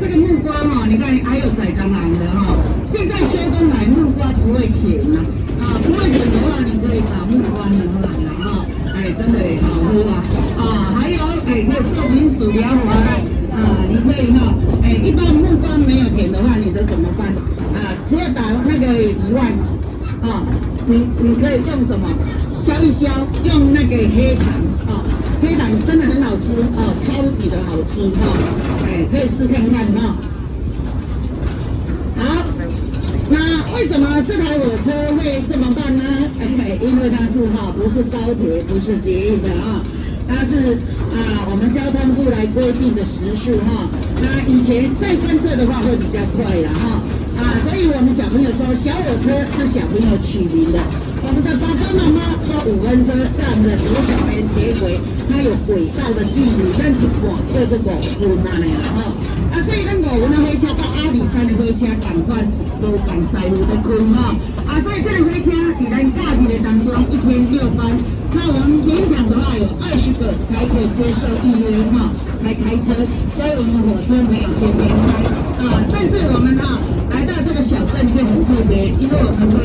这个木瓜哈、哦，你看还有宰蟑螂的哈、哦。现在秋冬买，木瓜不会甜呐、啊，不会甜的话，你可以把木瓜拿来了哈、哦。哎，真的好喝啊！啊，还有哎，可以做成薯条花啊，你可以哈、哦。哎，一般木瓜没有甜的话，你都怎么办？啊，除了打那个以外，啊，你你可以用什么？削一削，用那个黑糖啊，黑糖真的很好吃啊。超级的好吃哈，哎，可以试看看哈。好，那为什么这台火车会这么慢呢？哎，因为它是哈，不是高铁，不是捷运的啊。它是啊，我们交通部来规定的时速哈。那以前再观测的话会比较快了哈。小朋友说，小火车是小朋友取名的。我们的爸爸妈妈说，五分车在我们的左手边铁轨，它有轨道的距离，但是广就是五分嘛呢哈。啊，所以咱五分的火车到阿里山的火车，赶快都赶塞路的开哈。啊，所以这个火车在咱假期的当中一天六班。那我们勉强的话有二十个才可以接受预约哈，才开车，所以我们火车没有天天开啊。但是我们啊来到这个小镇